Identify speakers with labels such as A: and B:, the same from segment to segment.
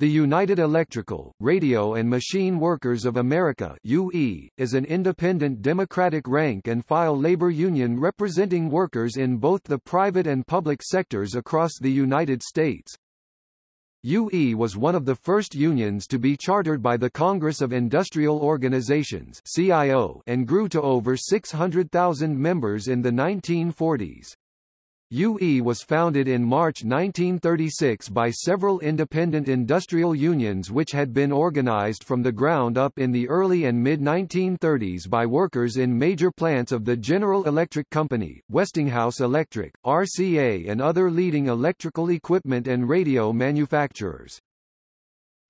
A: The United Electrical, Radio and Machine Workers of America UE, is an independent democratic rank and file labor union representing workers in both the private and public sectors across the United States. UE was one of the first unions to be chartered by the Congress of Industrial Organizations CIO and grew to over 600,000 members in the 1940s. UE was founded in March 1936 by several independent industrial unions which had been organized from the ground up in the early and mid-1930s by workers in major plants of the General Electric Company, Westinghouse Electric, RCA and other leading electrical equipment and radio manufacturers.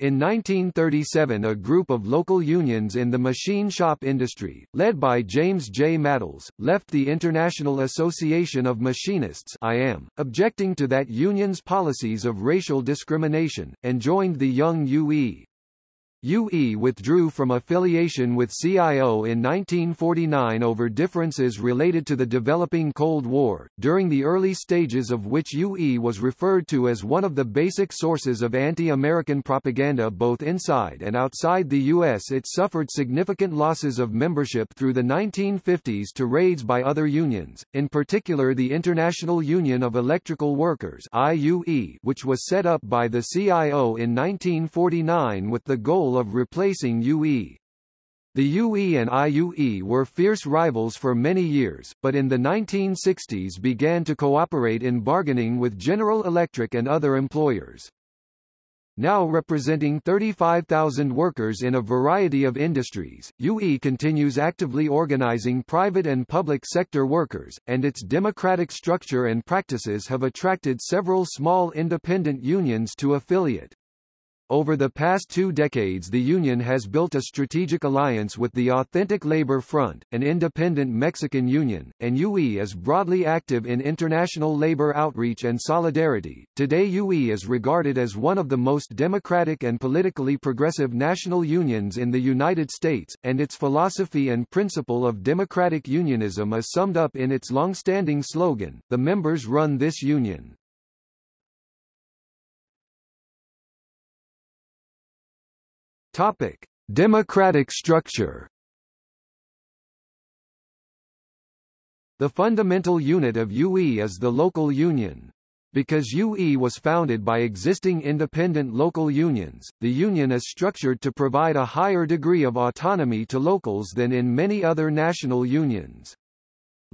A: In 1937 a group of local unions in the machine shop industry, led by James J. Matles, left the International Association of Machinists IAM, objecting to that union's policies of racial discrimination, and joined the Young UE. UE withdrew from affiliation with CIO in 1949 over differences related to the developing Cold War, during the early stages of which UE was referred to as one of the basic sources of anti-American propaganda both inside and outside the U.S. It suffered significant losses of membership through the 1950s to raids by other unions, in particular the International Union of Electrical Workers IUE, which was set up by the CIO in 1949 with the goal of replacing UE. The UE and IUE were fierce rivals for many years, but in the 1960s began to cooperate in bargaining with General Electric and other employers. Now representing 35,000 workers in a variety of industries, UE continues actively organizing private and public sector workers, and its democratic structure and practices have attracted several small independent unions to affiliate. Over the past two decades the union has built a strategic alliance with the Authentic Labor Front, an independent Mexican union, and UE is broadly active in international labor outreach and solidarity. Today UE is regarded as one of the most democratic and politically progressive national unions in the United States, and its philosophy and principle of democratic unionism is summed up in its long-standing slogan, the members run this union. Topic: Democratic structure. The fundamental unit of UE is the local union. Because UE was founded by existing independent local unions, the union is structured to provide a higher degree of autonomy to locals than in many other national unions.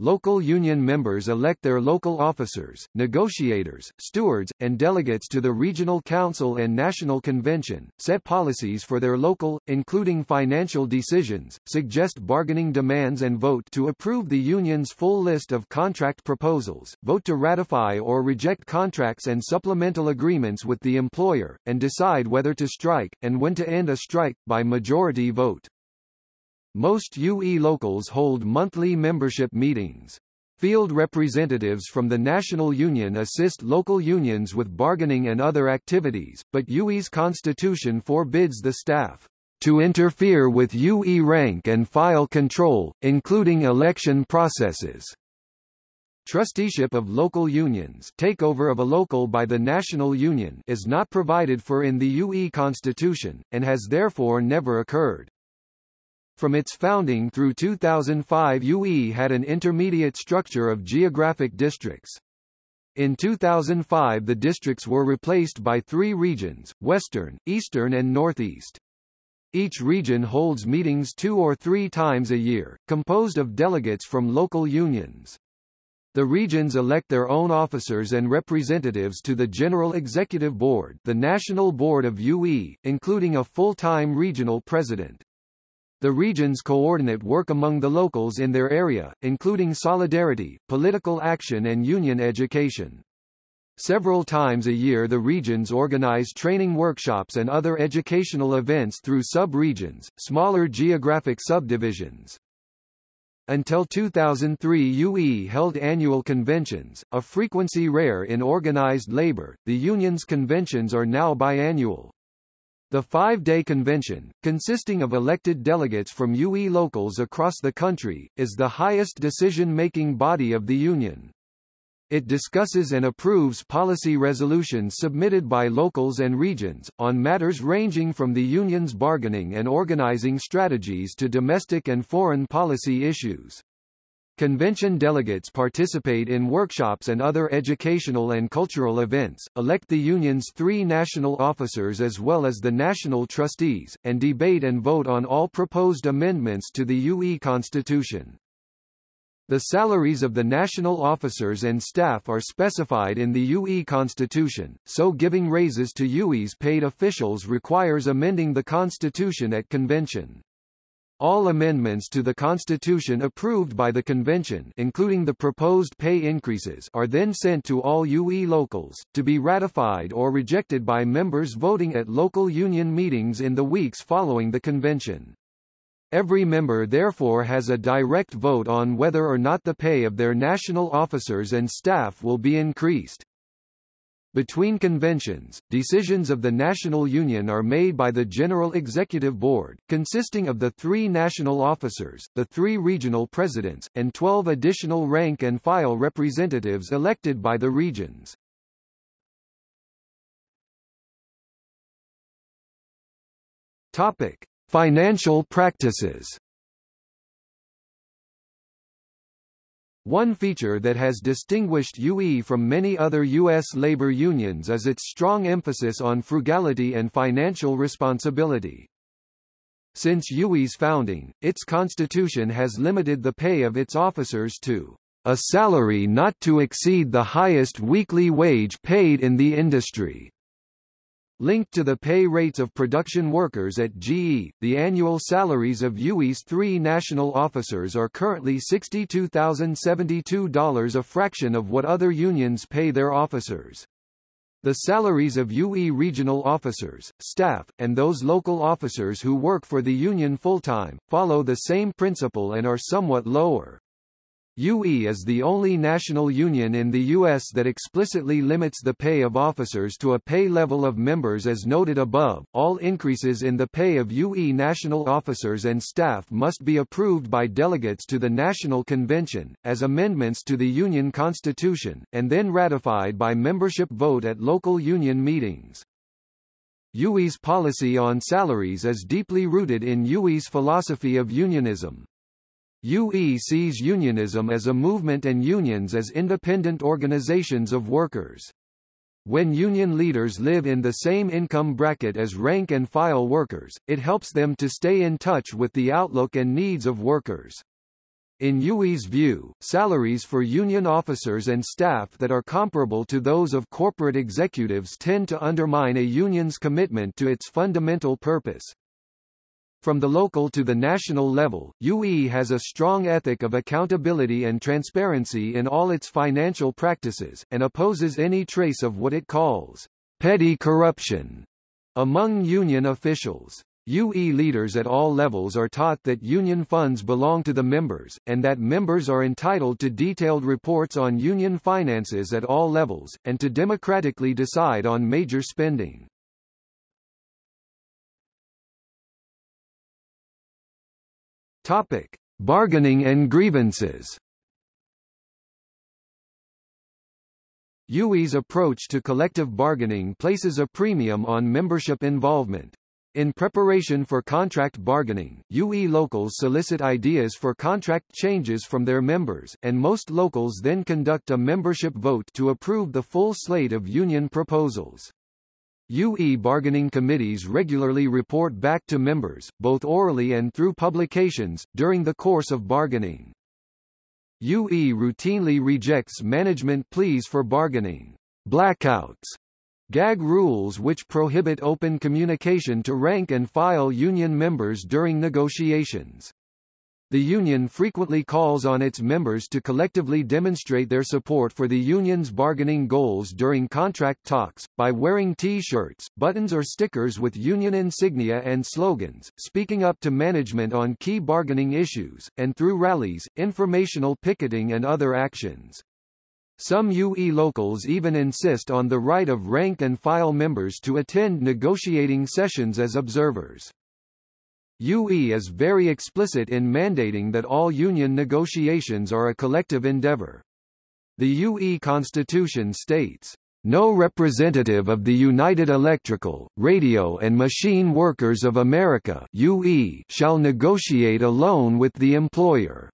A: Local union members elect their local officers, negotiators, stewards, and delegates to the regional council and national convention, set policies for their local, including financial decisions, suggest bargaining demands and vote to approve the union's full list of contract proposals, vote to ratify or reject contracts and supplemental agreements with the employer, and decide whether to strike, and when to end a strike, by majority vote. Most UE locals hold monthly membership meetings. Field representatives from the National Union assist local unions with bargaining and other activities, but UE's constitution forbids the staff to interfere with UE rank and file control, including election processes. Trusteeship of local unions takeover of a local by the National Union is not provided for in the UE Constitution, and has therefore never occurred. From its founding through 2005 UE had an intermediate structure of geographic districts. In 2005 the districts were replaced by three regions, Western, Eastern and Northeast. Each region holds meetings two or three times a year, composed of delegates from local unions. The regions elect their own officers and representatives to the General Executive Board the National Board of UE, including a full-time regional president. The regions coordinate work among the locals in their area, including solidarity, political action and union education. Several times a year the regions organize training workshops and other educational events through sub-regions, smaller geographic subdivisions. Until 2003 UE held annual conventions, a frequency rare in organized labor, the union's conventions are now biannual. The five-day convention, consisting of elected delegates from UE locals across the country, is the highest decision-making body of the union. It discusses and approves policy resolutions submitted by locals and regions, on matters ranging from the union's bargaining and organizing strategies to domestic and foreign policy issues. Convention delegates participate in workshops and other educational and cultural events, elect the union's three national officers as well as the national trustees, and debate and vote on all proposed amendments to the UE Constitution. The salaries of the national officers and staff are specified in the UE Constitution, so giving raises to UE's paid officials requires amending the Constitution at convention. All amendments to the Constitution approved by the Convention including the proposed pay increases are then sent to all UE locals, to be ratified or rejected by members voting at local union meetings in the weeks following the Convention. Every member therefore has a direct vote on whether or not the pay of their national officers and staff will be increased. Between conventions, decisions of the National Union are made by the General Executive Board, consisting of the three national officers, the three regional presidents, and 12 additional rank-and-file representatives elected by the regions. Topic. Financial practices One feature that has distinguished UE from many other U.S. labor unions is its strong emphasis on frugality and financial responsibility. Since UE's founding, its constitution has limited the pay of its officers to a salary not to exceed the highest weekly wage paid in the industry. Linked to the pay rates of production workers at GE, the annual salaries of UE's three national officers are currently $62,072 a fraction of what other unions pay their officers. The salaries of UE regional officers, staff, and those local officers who work for the union full-time, follow the same principle and are somewhat lower. UE is the only national union in the U.S. that explicitly limits the pay of officers to a pay level of members as noted above. All increases in the pay of UE national officers and staff must be approved by delegates to the National Convention, as amendments to the Union Constitution, and then ratified by membership vote at local union meetings. UE's policy on salaries is deeply rooted in UE's philosophy of unionism. UE sees unionism as a movement and unions as independent organizations of workers. When union leaders live in the same income bracket as rank-and-file workers, it helps them to stay in touch with the outlook and needs of workers. In UE's view, salaries for union officers and staff that are comparable to those of corporate executives tend to undermine a union's commitment to its fundamental purpose, from the local to the national level, UE has a strong ethic of accountability and transparency in all its financial practices, and opposes any trace of what it calls petty corruption among union officials. UE leaders at all levels are taught that union funds belong to the members, and that members are entitled to detailed reports on union finances at all levels, and to democratically decide on major spending. Topic: Bargaining and grievances. UE's approach to collective bargaining places a premium on membership involvement. In preparation for contract bargaining, UE locals solicit ideas for contract changes from their members, and most locals then conduct a membership vote to approve the full slate of union proposals. UE bargaining committees regularly report back to members, both orally and through publications, during the course of bargaining. UE routinely rejects management pleas for bargaining blackouts, gag rules which prohibit open communication to rank and file union members during negotiations. The union frequently calls on its members to collectively demonstrate their support for the union's bargaining goals during contract talks, by wearing T-shirts, buttons or stickers with union insignia and slogans, speaking up to management on key bargaining issues, and through rallies, informational picketing and other actions. Some UE locals even insist on the right of rank-and-file members to attend negotiating sessions as observers. UE is very explicit in mandating that all union negotiations are a collective endeavor. The UE Constitution states, "...no representative of the United Electrical, Radio and Machine Workers of America UE shall negotiate alone with the employer."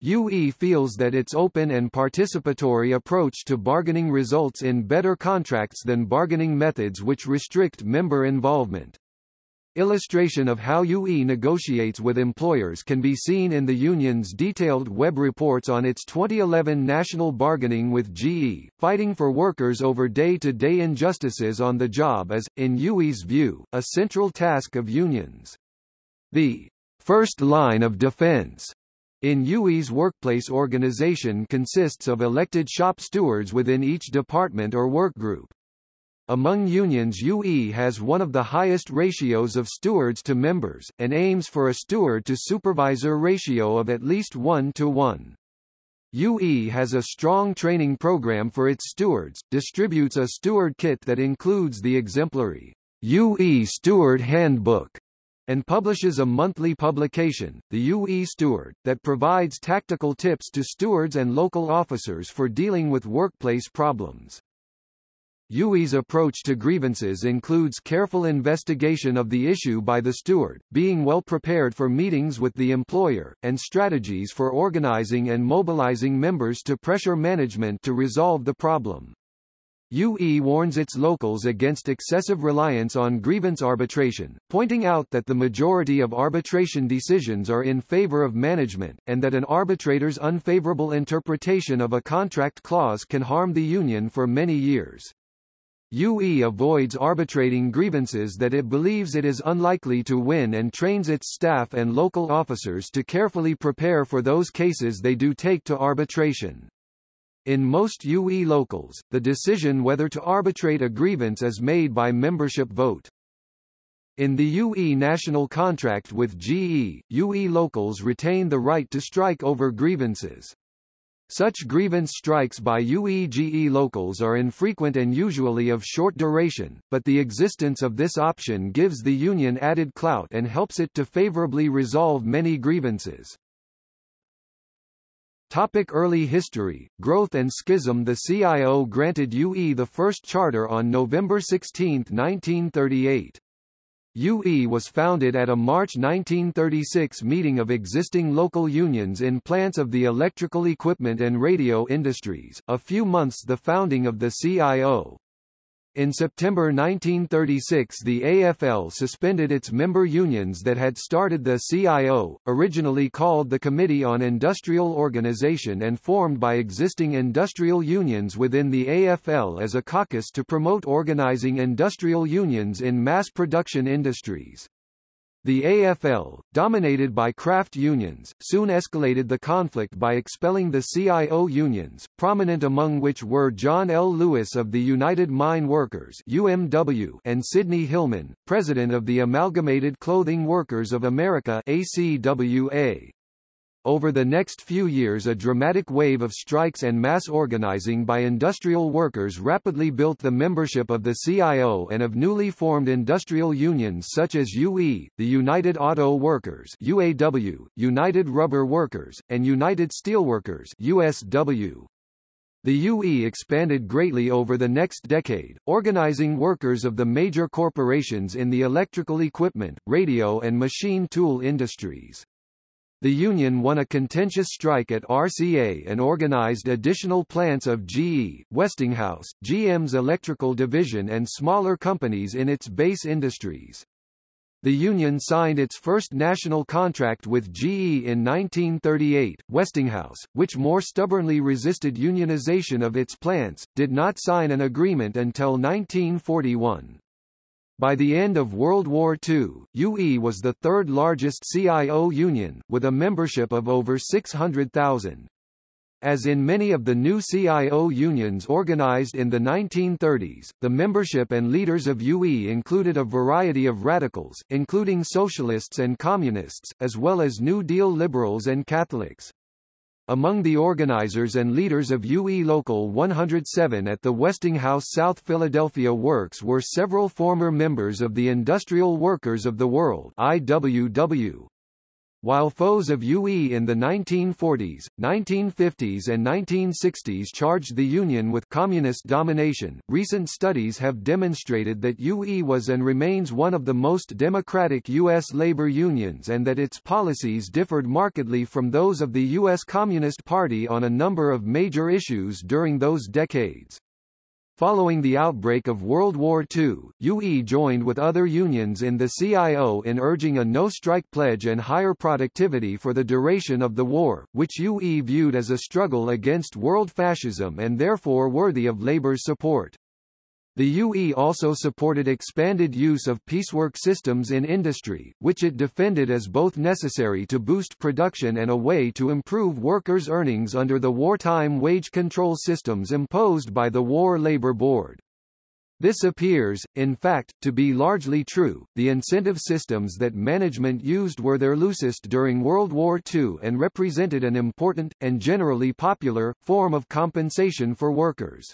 A: UE feels that its open and participatory approach to bargaining results in better contracts than bargaining methods which restrict member involvement. Illustration of how UE negotiates with employers can be seen in the union's detailed web reports on its 2011 national bargaining with GE. Fighting for workers over day-to-day -day injustices on the job is, in UE's view, a central task of unions. The first line of defense in UE's workplace organization consists of elected shop stewards within each department or workgroup. Among unions UE has one of the highest ratios of stewards to members, and aims for a steward to supervisor ratio of at least 1 to 1. UE has a strong training program for its stewards, distributes a steward kit that includes the exemplary UE Steward Handbook, and publishes a monthly publication, the UE Steward, that provides tactical tips to stewards and local officers for dealing with workplace problems. UE's approach to grievances includes careful investigation of the issue by the steward, being well prepared for meetings with the employer, and strategies for organizing and mobilizing members to pressure management to resolve the problem. UE warns its locals against excessive reliance on grievance arbitration, pointing out that the majority of arbitration decisions are in favor of management, and that an arbitrator's unfavorable interpretation of a contract clause can harm the union for many years. UE avoids arbitrating grievances that it believes it is unlikely to win and trains its staff and local officers to carefully prepare for those cases they do take to arbitration. In most UE locals, the decision whether to arbitrate a grievance is made by membership vote. In the UE national contract with GE, UE locals retain the right to strike over grievances. Such grievance strikes by UEGE locals are infrequent and usually of short duration, but the existence of this option gives the union added clout and helps it to favorably resolve many grievances. Topic early history, growth and schism The CIO granted UE the first charter on November 16, 1938. UE was founded at a March 1936 meeting of existing local unions in plants of the electrical equipment and radio industries, a few months the founding of the CIO. In September 1936 the AFL suspended its member unions that had started the CIO, originally called the Committee on Industrial Organization and formed by existing industrial unions within the AFL as a caucus to promote organizing industrial unions in mass production industries. The AFL, dominated by craft unions, soon escalated the conflict by expelling the CIO unions, prominent among which were John L. Lewis of the United Mine Workers UMW and Sidney Hillman, president of the Amalgamated Clothing Workers of America ACWA. Over the next few years a dramatic wave of strikes and mass organizing by industrial workers rapidly built the membership of the CIO and of newly formed industrial unions such as UE, the United Auto Workers UAW, United Rubber Workers, and United Steelworkers USW. The UE expanded greatly over the next decade, organizing workers of the major corporations in the electrical equipment, radio and machine tool industries. The union won a contentious strike at RCA and organized additional plants of GE, Westinghouse, GM's electrical division and smaller companies in its base industries. The union signed its first national contract with GE in 1938. Westinghouse, which more stubbornly resisted unionization of its plants, did not sign an agreement until 1941. By the end of World War II, UE was the third largest CIO union, with a membership of over 600,000. As in many of the new CIO unions organized in the 1930s, the membership and leaders of UE included a variety of radicals, including socialists and communists, as well as New Deal liberals and Catholics. Among the organizers and leaders of UE Local 107 at the Westinghouse South Philadelphia Works were several former members of the Industrial Workers of the World IWW. While foes of UE in the 1940s, 1950s and 1960s charged the Union with communist domination, recent studies have demonstrated that UE was and remains one of the most democratic U.S. labor unions and that its policies differed markedly from those of the U.S. Communist Party on a number of major issues during those decades. Following the outbreak of World War II, UE joined with other unions in the CIO in urging a no-strike pledge and higher productivity for the duration of the war, which UE viewed as a struggle against world fascism and therefore worthy of labor's support. The UE also supported expanded use of piecework systems in industry, which it defended as both necessary to boost production and a way to improve workers' earnings under the wartime wage control systems imposed by the War Labor Board. This appears, in fact, to be largely true. The incentive systems that management used were their loosest during World War II and represented an important, and generally popular, form of compensation for workers.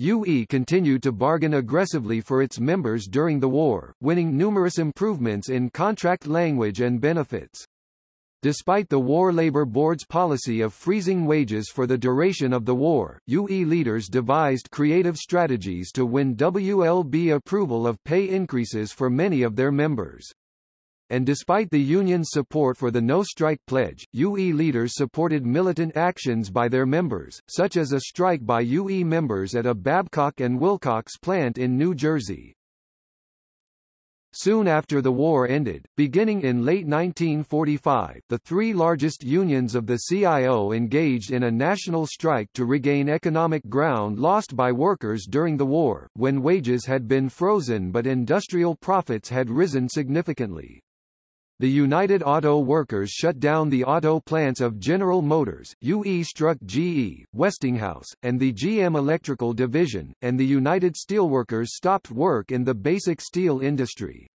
A: UE continued to bargain aggressively for its members during the war, winning numerous improvements in contract language and benefits. Despite the War Labor Board's policy of freezing wages for the duration of the war, UE leaders devised creative strategies to win WLB approval of pay increases for many of their members and despite the union's support for the no-strike pledge, UE leaders supported militant actions by their members, such as a strike by UE members at a Babcock and Wilcox plant in New Jersey. Soon after the war ended, beginning in late 1945, the three largest unions of the CIO engaged in a national strike to regain economic ground lost by workers during the war, when wages had been frozen but industrial profits had risen significantly. The United Auto Workers shut down the auto plants of General Motors, UE struck GE, Westinghouse, and the GM Electrical Division, and the United Steelworkers stopped work in the basic steel industry.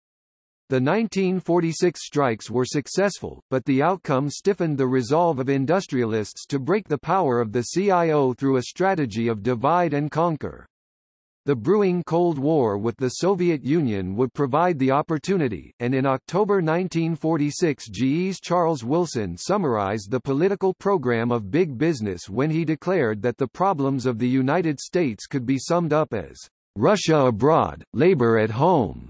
A: The 1946 strikes were successful, but the outcome stiffened the resolve of industrialists to break the power of the CIO through a strategy of divide and conquer. The brewing Cold War with the Soviet Union would provide the opportunity, and in October 1946 GE's Charles Wilson summarized the political program of big business when he declared that the problems of the United States could be summed up as, "...Russia abroad, labor at home."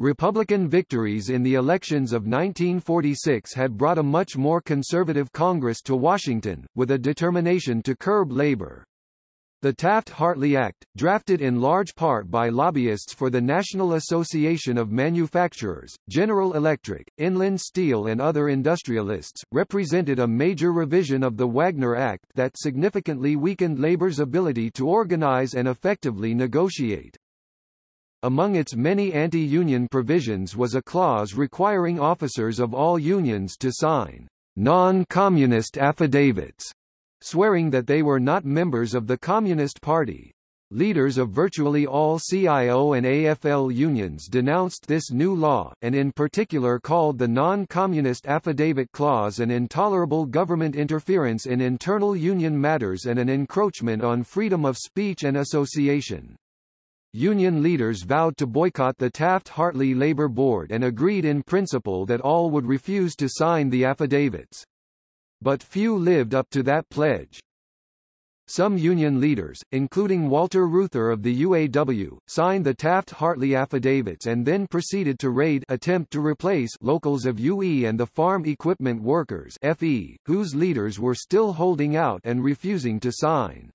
A: Republican victories in the elections of 1946 had brought a much more conservative Congress to Washington, with a determination to curb labor. The Taft-Hartley Act, drafted in large part by lobbyists for the National Association of Manufacturers, General Electric, Inland Steel and other industrialists, represented a major revision of the Wagner Act that significantly weakened labor's ability to organize and effectively negotiate. Among its many anti-union provisions was a clause requiring officers of all unions to sign non-communist affidavits swearing that they were not members of the Communist Party. Leaders of virtually all CIO and AFL unions denounced this new law, and in particular called the Non-Communist Affidavit Clause an intolerable government interference in internal union matters and an encroachment on freedom of speech and association. Union leaders vowed to boycott the Taft-Hartley Labor Board and agreed in principle that all would refuse to sign the affidavits. But few lived up to that pledge. Some union leaders, including Walter Reuther of the UAW, signed the Taft-Hartley affidavits and then proceeded to raid attempt to replace locals of UE and the Farm Equipment Workers FE, whose leaders were still holding out and refusing to sign.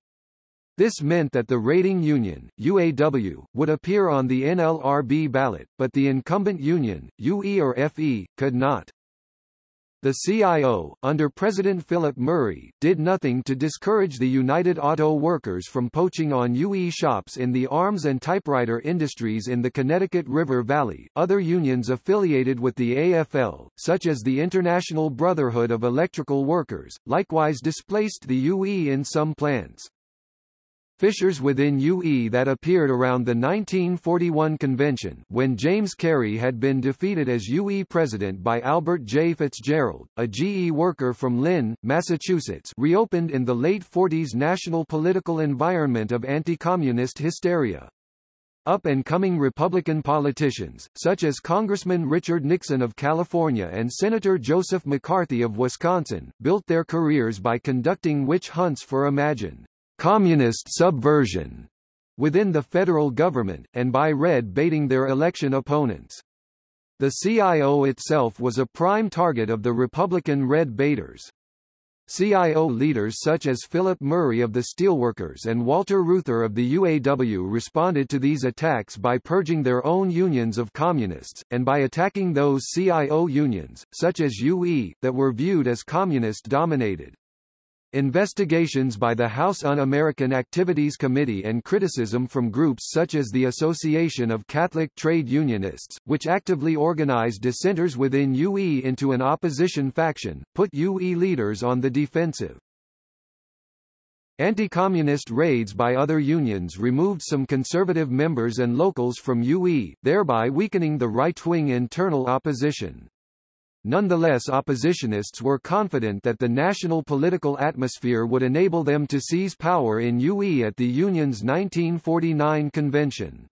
A: This meant that the raiding union, UAW, would appear on the NLRB ballot, but the incumbent union, UE or FE, could not. The CIO, under President Philip Murray, did nothing to discourage the United Auto Workers from poaching on UE shops in the arms and typewriter industries in the Connecticut River Valley. Other unions affiliated with the AFL, such as the International Brotherhood of Electrical Workers, likewise displaced the UE in some plants. Fissures within UE that appeared around the 1941 convention when James Carey had been defeated as UE president by Albert J. Fitzgerald, a GE worker from Lynn, Massachusetts reopened in the late 40s national political environment of anti-communist hysteria. Up-and-coming Republican politicians, such as Congressman Richard Nixon of California and Senator Joseph McCarthy of Wisconsin, built their careers by conducting witch hunts for imagined communist subversion within the federal government, and by red-baiting their election opponents. The CIO itself was a prime target of the Republican red baiters. CIO leaders such as Philip Murray of the Steelworkers and Walter Reuther of the UAW responded to these attacks by purging their own unions of communists, and by attacking those CIO unions, such as UE, that were viewed as communist-dominated. Investigations by the House Un-American Activities Committee and criticism from groups such as the Association of Catholic Trade Unionists, which actively organized dissenters within UE into an opposition faction, put UE leaders on the defensive. Anti-communist raids by other unions removed some conservative members and locals from UE, thereby weakening the right-wing internal opposition. Nonetheless oppositionists were confident that the national political atmosphere would enable them to seize power in UE at the Union's 1949 convention.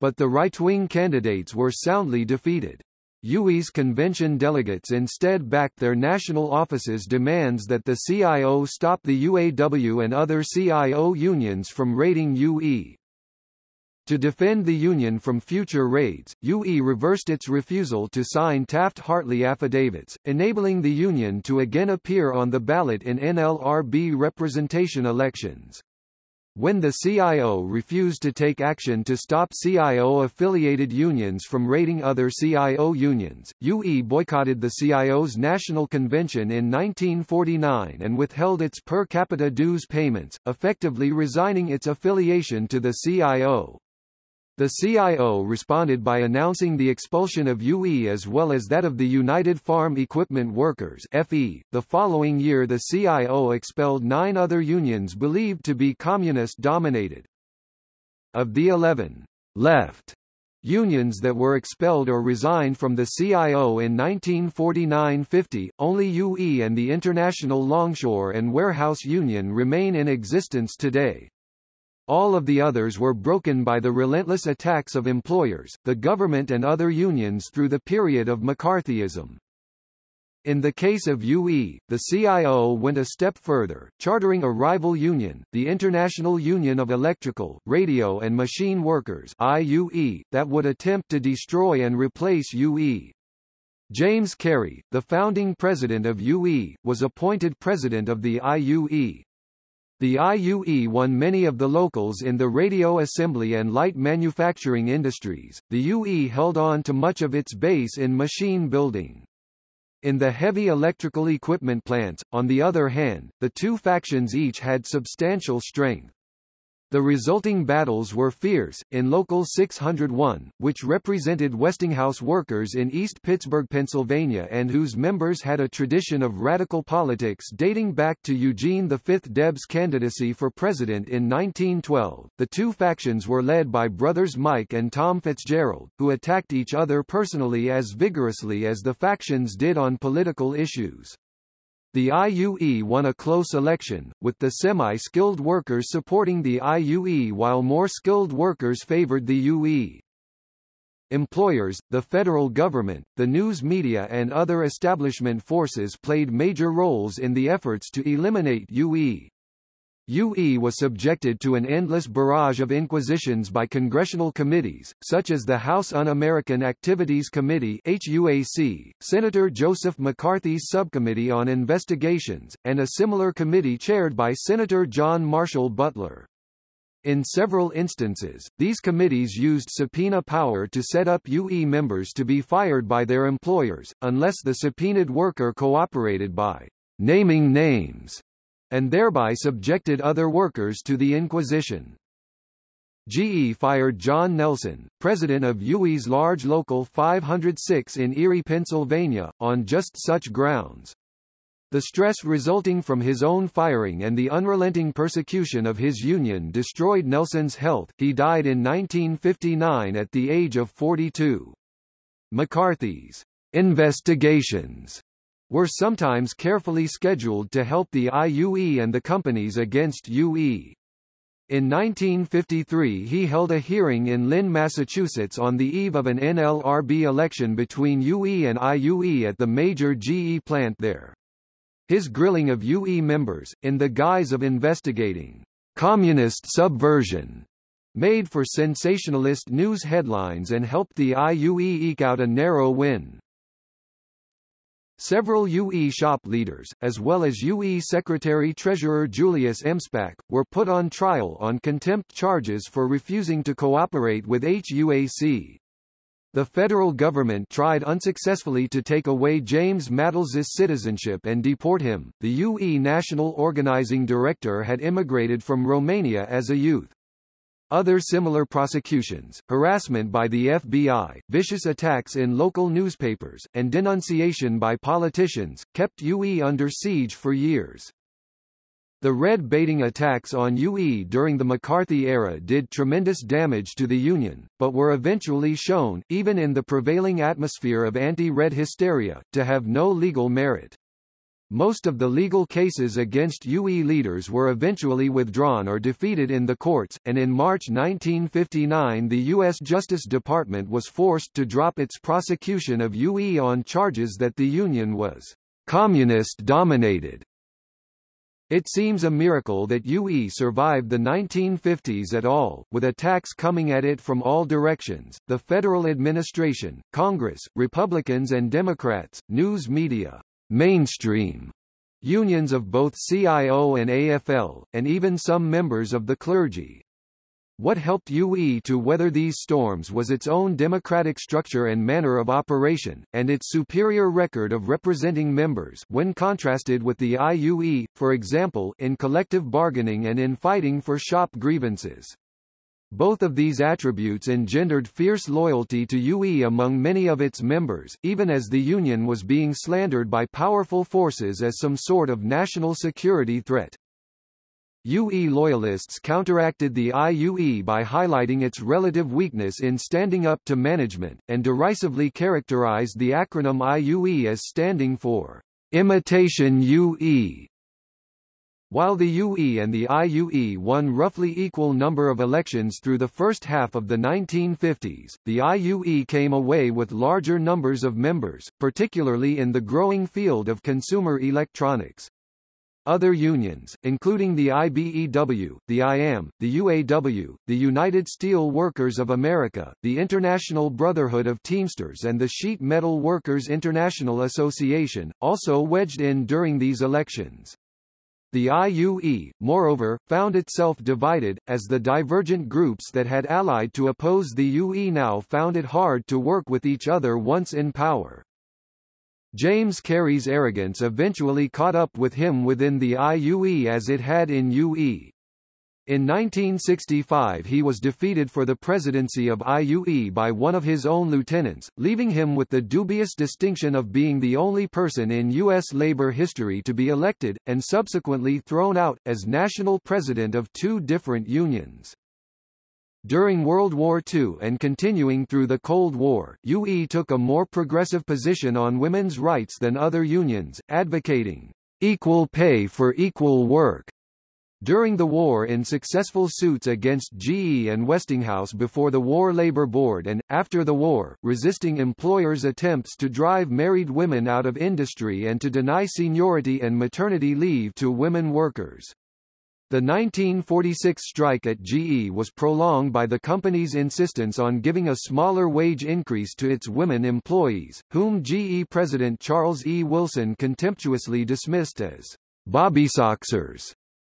A: But the right-wing candidates were soundly defeated. UE's convention delegates instead backed their national office's demands that the CIO stop the UAW and other CIO unions from raiding UE. To defend the Union from future raids, UE reversed its refusal to sign Taft-Hartley affidavits, enabling the Union to again appear on the ballot in NLRB representation elections. When the CIO refused to take action to stop CIO-affiliated unions from raiding other CIO unions, UE boycotted the CIO's National Convention in 1949 and withheld its per capita dues payments, effectively resigning its affiliation to the CIO. The CIO responded by announcing the expulsion of UE as well as that of the United Farm Equipment Workers FE. The following year the CIO expelled nine other unions believed to be communist-dominated. Of the 11 left unions that were expelled or resigned from the CIO in 1949–50, only UE and the International Longshore and Warehouse Union remain in existence today. All of the others were broken by the relentless attacks of employers, the government and other unions through the period of McCarthyism. In the case of UE, the CIO went a step further, chartering a rival union, the International Union of Electrical, Radio and Machine Workers IUE, that would attempt to destroy and replace UE. James Carey, the founding president of UE, was appointed president of the IUE. The IUE won many of the locals in the radio assembly and light manufacturing industries. The UE held on to much of its base in machine building. In the heavy electrical equipment plants, on the other hand, the two factions each had substantial strength. The resulting battles were fierce. In Local 601, which represented Westinghouse workers in East Pittsburgh, Pennsylvania and whose members had a tradition of radical politics dating back to Eugene V. Debs' candidacy for president in 1912, the two factions were led by brothers Mike and Tom Fitzgerald, who attacked each other personally as vigorously as the factions did on political issues. The IUE won a close election, with the semi-skilled workers supporting the IUE while more skilled workers favored the UE. Employers, the federal government, the news media and other establishment forces played major roles in the efforts to eliminate UE. UE was subjected to an endless barrage of inquisitions by congressional committees, such as the House Un-American Activities Committee HUAC, Senator Joseph McCarthy's Subcommittee on Investigations, and a similar committee chaired by Senator John Marshall Butler. In several instances, these committees used subpoena power to set up UE members to be fired by their employers, unless the subpoenaed worker cooperated by naming names and thereby subjected other workers to the Inquisition. GE fired John Nelson, president of UE's large local 506 in Erie, Pennsylvania, on just such grounds. The stress resulting from his own firing and the unrelenting persecution of his union destroyed Nelson's health, he died in 1959 at the age of 42. McCarthy's investigations were sometimes carefully scheduled to help the IUE and the companies against UE. In 1953 he held a hearing in Lynn, Massachusetts on the eve of an NLRB election between UE and IUE at the major GE plant there. His grilling of UE members, in the guise of investigating communist subversion, made for sensationalist news headlines and helped the IUE eke out a narrow win. Several UE shop leaders, as well as UE Secretary-Treasurer Julius Emspak, were put on trial on contempt charges for refusing to cooperate with HUAC. The federal government tried unsuccessfully to take away James Matles's citizenship and deport him. The UE National Organizing Director had immigrated from Romania as a youth. Other similar prosecutions, harassment by the FBI, vicious attacks in local newspapers, and denunciation by politicians, kept UE under siege for years. The red baiting attacks on UE during the McCarthy era did tremendous damage to the Union, but were eventually shown, even in the prevailing atmosphere of anti-red hysteria, to have no legal merit. Most of the legal cases against UE leaders were eventually withdrawn or defeated in the courts, and in March 1959 the U.S. Justice Department was forced to drop its prosecution of UE on charges that the Union was communist-dominated. It seems a miracle that UE survived the 1950s at all, with attacks coming at it from all directions, the federal administration, Congress, Republicans and Democrats, news media, mainstream unions of both CIO and AFL, and even some members of the clergy. What helped UE to weather these storms was its own democratic structure and manner of operation, and its superior record of representing members when contrasted with the IUE, for example, in collective bargaining and in fighting for shop grievances. Both of these attributes engendered fierce loyalty to UE among many of its members, even as the Union was being slandered by powerful forces as some sort of national security threat. UE loyalists counteracted the IUE by highlighting its relative weakness in standing up to management, and derisively characterized the acronym IUE as standing for imitation UE. While the UE and the IUE won roughly equal number of elections through the first half of the 1950s, the IUE came away with larger numbers of members, particularly in the growing field of consumer electronics. Other unions, including the IBEW, the IAM, the UAW, the United Steel Workers of America, the International Brotherhood of Teamsters and the Sheet Metal Workers International Association, also wedged in during these elections. The IUE, moreover, found itself divided, as the divergent groups that had allied to oppose the UE now found it hard to work with each other once in power. James Carey's arrogance eventually caught up with him within the IUE as it had in UE. In 1965 he was defeated for the presidency of IUE by one of his own lieutenants, leaving him with the dubious distinction of being the only person in U.S. labor history to be elected, and subsequently thrown out, as national president of two different unions. During World War II and continuing through the Cold War, UE took a more progressive position on women's rights than other unions, advocating equal pay for equal work during the war in successful suits against GE and Westinghouse before the War Labor Board and, after the war, resisting employers' attempts to drive married women out of industry and to deny seniority and maternity leave to women workers. The 1946 strike at GE was prolonged by the company's insistence on giving a smaller wage increase to its women employees, whom GE President Charles E. Wilson contemptuously dismissed as Bobbysoxers.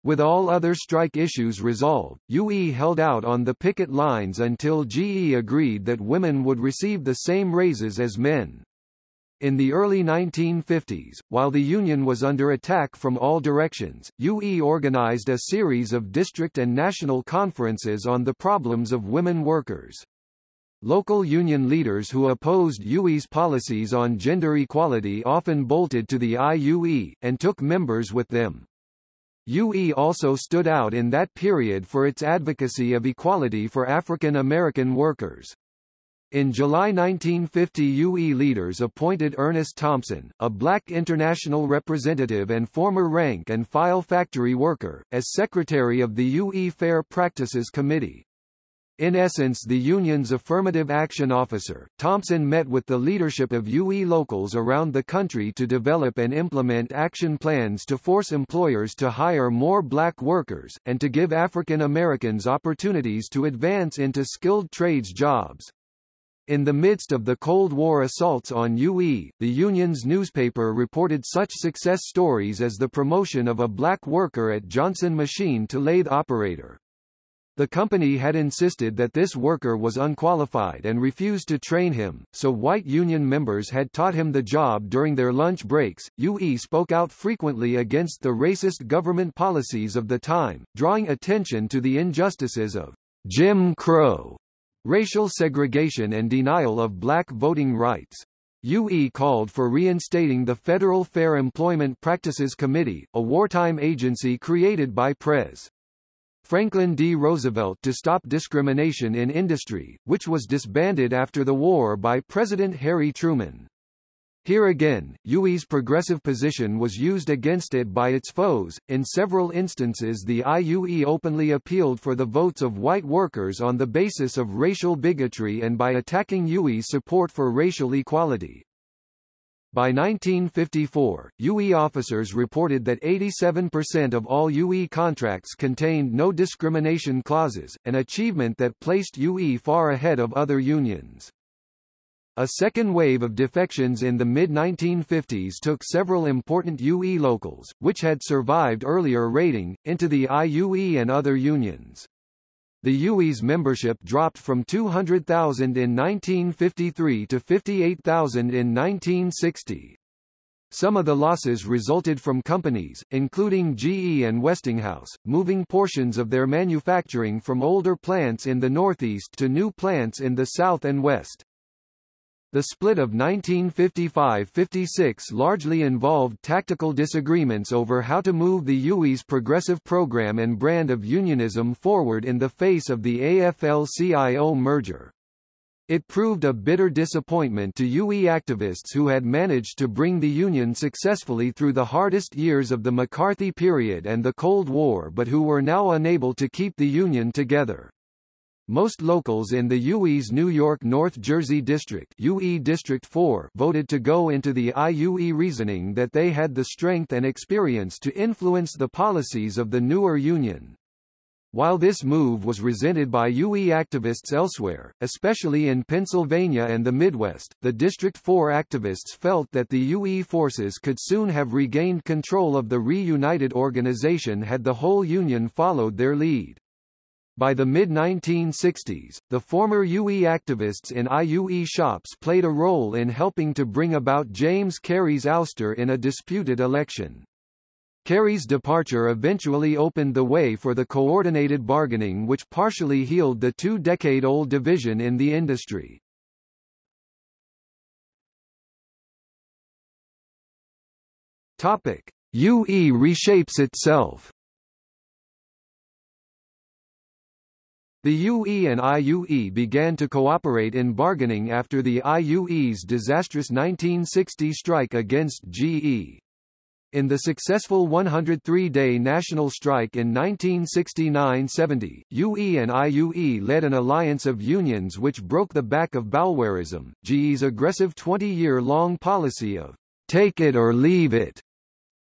A: With all other strike issues resolved, UE held out on the picket lines until GE agreed that women would receive the same raises as men. In the early 1950s, while the union was under attack from all directions, UE organized a series of district and national conferences on the problems of women workers. Local union leaders who opposed UE's policies on gender equality often bolted to the IUE, and took members with them. UE also stood out in that period for its advocacy of equality for African American workers. In July 1950 UE leaders appointed Ernest Thompson, a black international representative and former rank and file factory worker, as secretary of the UE Fair Practices Committee. In essence the union's affirmative action officer, Thompson met with the leadership of UE locals around the country to develop and implement action plans to force employers to hire more black workers, and to give African Americans opportunities to advance into skilled trades jobs. In the midst of the Cold War assaults on UE, the union's newspaper reported such success stories as the promotion of a black worker at Johnson Machine to lathe operator. The company had insisted that this worker was unqualified and refused to train him, so white union members had taught him the job during their lunch breaks. UE spoke out frequently against the racist government policies of the time, drawing attention to the injustices of Jim Crow racial segregation and denial of black voting rights. UE called for reinstating the Federal Fair Employment Practices Committee, a wartime agency created by Pres. Franklin D. Roosevelt to stop discrimination in industry, which was disbanded after the war by President Harry Truman. Here again, UE's progressive position was used against it by its foes. In several instances, the IUE openly appealed for the votes of white workers on the basis of racial bigotry and by attacking UE's support for racial equality. By 1954, UE officers reported that 87% of all UE contracts contained no discrimination clauses, an achievement that placed UE far ahead of other unions. A second wave of defections in the mid-1950s took several important UE locals, which had survived earlier raiding, into the IUE and other unions. The UE's membership dropped from 200,000 in 1953 to 58,000 in 1960. Some of the losses resulted from companies, including GE and Westinghouse, moving portions of their manufacturing from older plants in the Northeast to new plants in the South and West. The split of 1955–56 largely involved tactical disagreements over how to move the UE's progressive program and brand of unionism forward in the face of the AFL-CIO merger. It proved a bitter disappointment to UE activists who had managed to bring the Union successfully through the hardest years of the McCarthy period and the Cold War but who were now unable to keep the Union together. Most locals in the UE's New York North Jersey District UE District 4 voted to go into the IUE reasoning that they had the strength and experience to influence the policies of the newer union. While this move was resented by UE activists elsewhere, especially in Pennsylvania and the Midwest, the District 4 activists felt that the UE forces could soon have regained control of the reunited organization had the whole union followed their lead. By the mid-1960s, the former UE activists in IUE shops played a role in helping to bring about James Carey's ouster in a disputed election. Carey's departure eventually opened the way for the coordinated bargaining which partially healed the two-decade-old division in the industry. UE reshapes itself. The UE and IUE began to cooperate in bargaining after the IUE's disastrous 1960 strike against GE. In the successful 103-day national strike in 1969–70, UE and IUE led an alliance of unions which broke the back of Boulwarism, GE's aggressive 20-year-long policy of take it or leave it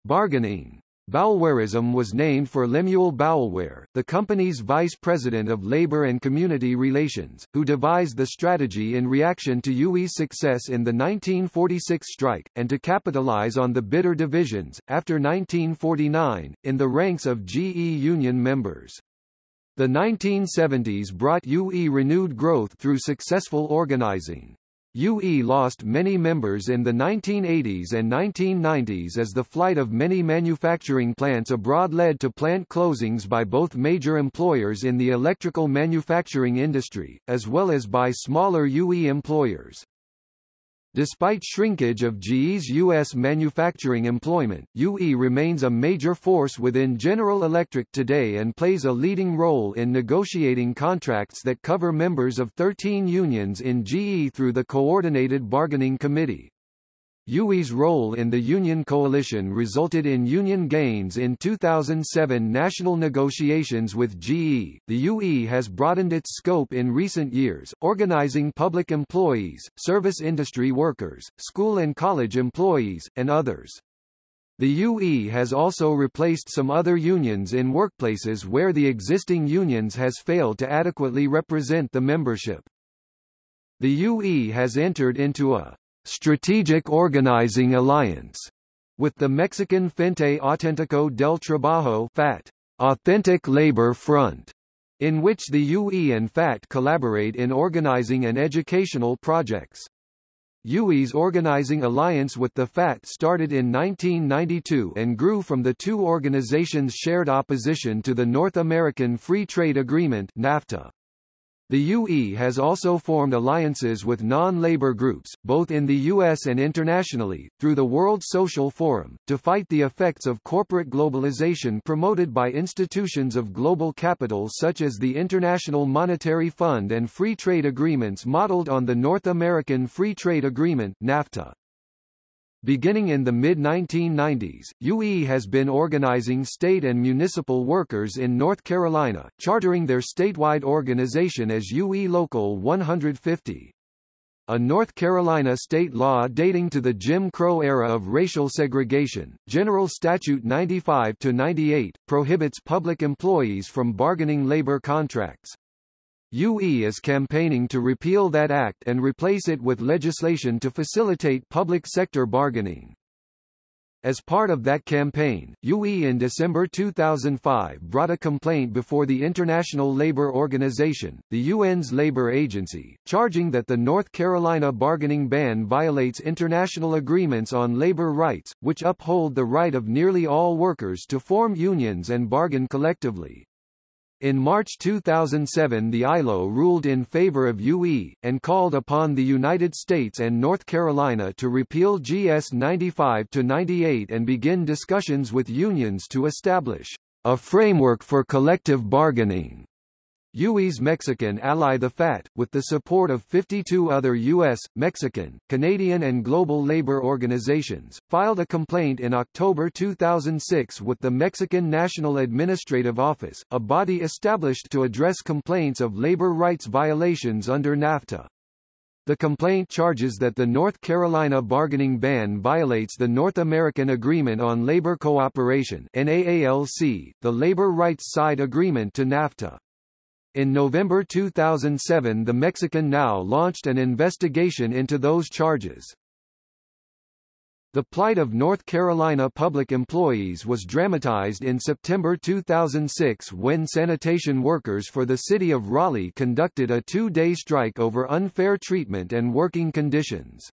A: bargaining. Boulwarism was named for Lemuel Boulware, the company's vice president of labor and community relations, who devised the strategy in reaction to UE's success in the 1946 strike, and to capitalize on the bitter divisions, after 1949, in the ranks of GE union members. The 1970s brought UE renewed growth through successful organizing. UE lost many members in the 1980s and 1990s as the flight of many manufacturing plants abroad led to plant closings by both major employers in the electrical manufacturing industry, as well as by smaller UE employers. Despite shrinkage of GE's U.S. manufacturing employment, UE remains a major force within General Electric today and plays a leading role in negotiating contracts that cover members of 13 unions in GE through the Coordinated Bargaining Committee. UE's role in the union coalition resulted in union gains in 2007 national negotiations with GE. The UE has broadened its scope in recent years, organizing public employees, service industry workers, school and college employees, and others. The UE has also replaced some other unions in workplaces where the existing unions has failed to adequately represent the membership. The UE has entered into a Strategic Organizing Alliance with the Mexican Frente Auténtico del Trabajo FAT, Authentic Labor Front, in which the UE and FAT collaborate in organizing and educational projects. UE's organizing alliance with the FAT started in 1992 and grew from the two organizations' shared opposition to the North American Free Trade Agreement NAFTA. The UE has also formed alliances with non-labor groups, both in the U.S. and internationally, through the World Social Forum, to fight the effects of corporate globalization promoted by institutions of global capital such as the International Monetary Fund and free trade agreements modeled on the North American Free Trade Agreement NAFTA. Beginning in the mid-1990s, UE has been organizing state and municipal workers in North Carolina, chartering their statewide organization as UE Local 150. A North Carolina state law dating to the Jim Crow era of racial segregation, General Statute 95-98, prohibits public employees from bargaining labor contracts. UE is campaigning to repeal that act and replace it with legislation to facilitate public sector bargaining. As part of that campaign, UE in December 2005 brought a complaint before the International Labour Organization, the UN's labor agency, charging that the North Carolina bargaining ban violates international agreements on labor rights, which uphold the right of nearly all workers to form unions and bargain collectively. In March 2007 the ILO ruled in favor of UE, and called upon the United States and North Carolina to repeal GS 95-98 and begin discussions with unions to establish a framework for collective bargaining. UE's Mexican ally the FAT, with the support of 52 other U.S., Mexican, Canadian and global labor organizations, filed a complaint in October 2006 with the Mexican National Administrative Office, a body established to address complaints of labor rights violations under NAFTA. The complaint charges that the North Carolina bargaining ban violates the North American Agreement on Labor Cooperation NAALC, the labor rights side agreement to NAFTA. In November 2007 the Mexican NAO launched an investigation into those charges. The plight of North Carolina public employees was dramatized in September 2006 when sanitation workers for the city of Raleigh conducted a two-day strike over unfair treatment and working conditions.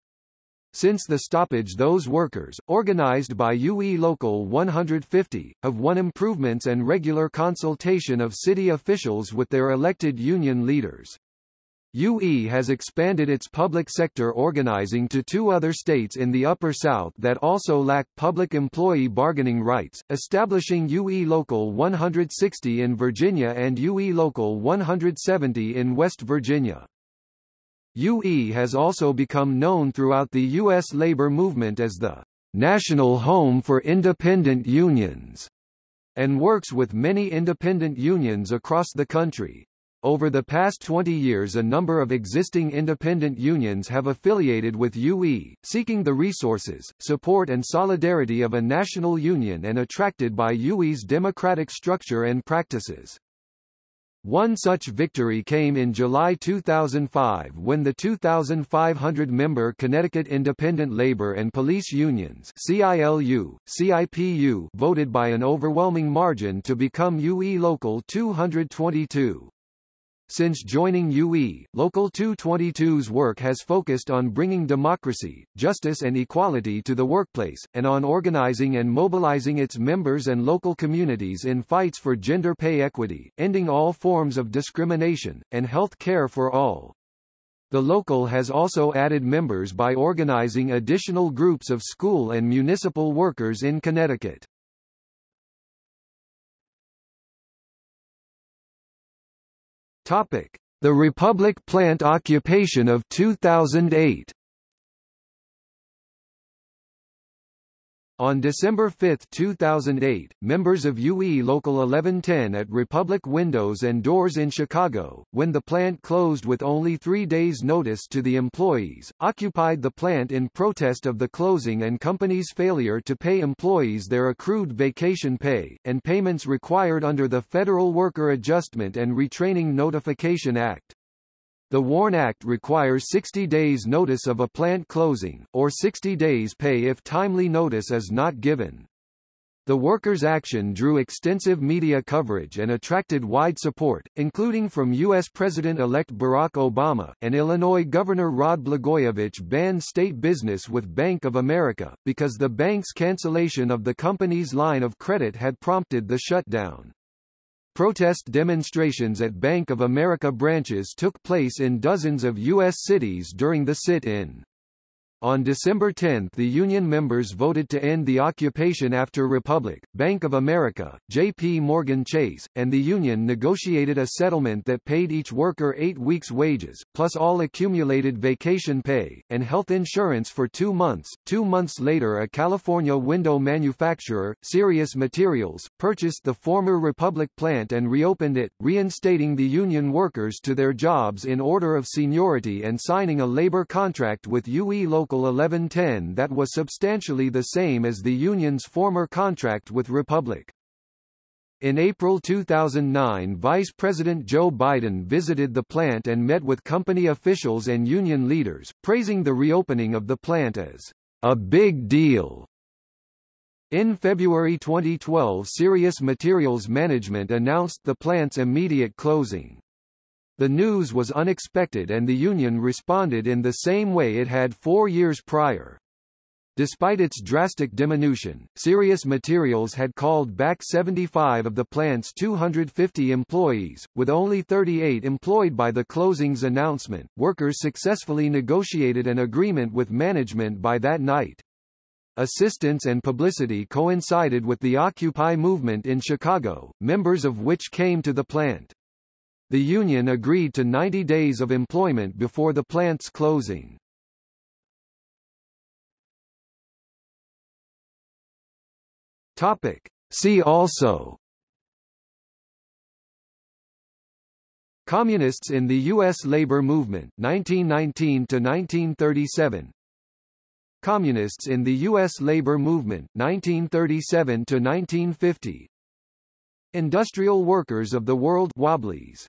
A: Since the stoppage those workers, organized by UE Local 150, have won improvements and regular consultation of city officials with their elected union leaders. UE has expanded its public sector organizing to two other states in the Upper South that also lack public employee bargaining rights, establishing UE Local 160 in Virginia and UE Local 170 in West Virginia. UE has also become known throughout the U.S. labor movement as the national home for independent unions, and works with many independent unions across the country. Over the past 20 years a number of existing independent unions have affiliated with UE, seeking the resources, support and solidarity of a national union and attracted by UE's democratic structure and practices. One such victory came in July 2005 when the 2,500-member Connecticut Independent Labor and Police Unions CILU, CIPU voted by an overwhelming margin to become UE Local 222. Since joining UE, Local 222's work has focused on bringing democracy, justice and equality to the workplace, and on organizing and mobilizing its members and local communities in fights for gender pay equity, ending all forms of discrimination, and health care for all. The local has also added members by organizing additional groups of school and municipal workers in Connecticut. The Republic plant occupation of 2008. On December 5, 2008, members of UE Local 1110 at Republic Windows and Doors in Chicago, when the plant closed with only three days' notice to the employees, occupied the plant in protest of the closing and company's failure to pay employees their accrued vacation pay, and payments required under the Federal Worker Adjustment and Retraining Notification Act. The WARN Act requires 60 days notice of a plant closing, or 60 days pay if timely notice is not given. The workers' action drew extensive media coverage and attracted wide support, including from U.S. President-elect Barack Obama, and Illinois Governor Rod Blagojevich banned state business with Bank of America, because the bank's cancellation of the company's line of credit had prompted the shutdown. Protest demonstrations at Bank of America branches took place in dozens of U.S. cities during the sit-in. On December 10 the union members voted to end the occupation after Republic, Bank of America, J.P. Morgan Chase, and the union negotiated a settlement that paid each worker eight weeks' wages, plus all accumulated vacation pay, and health insurance for two months. Two months later a California window manufacturer, Serious Materials, purchased the former Republic plant and reopened it, reinstating the union workers to their jobs in order of seniority and signing a labor contract with UE Local Local 1110 that was substantially the same as the union's former contract with Republic. In April 2009 Vice President Joe Biden visited the plant and met with company officials and union leaders, praising the reopening of the plant as a big deal. In February 2012 Serious Materials Management announced the plant's immediate closing. The news was unexpected and the union responded in the same way it had four years prior. Despite its drastic diminution, Serious Materials had called back 75 of the plant's 250 employees, with only 38 employed by the closing's announcement. Workers successfully negotiated an agreement with management by that night. Assistance and publicity coincided with the Occupy movement in Chicago, members of which came to the plant. The union agreed to 90 days of employment before the plant's closing. Topic. See also Communists in the U.S. labor movement 1919–1937 Communists in the U.S. labor movement 1937–1950 Industrial Workers of the World Wobblies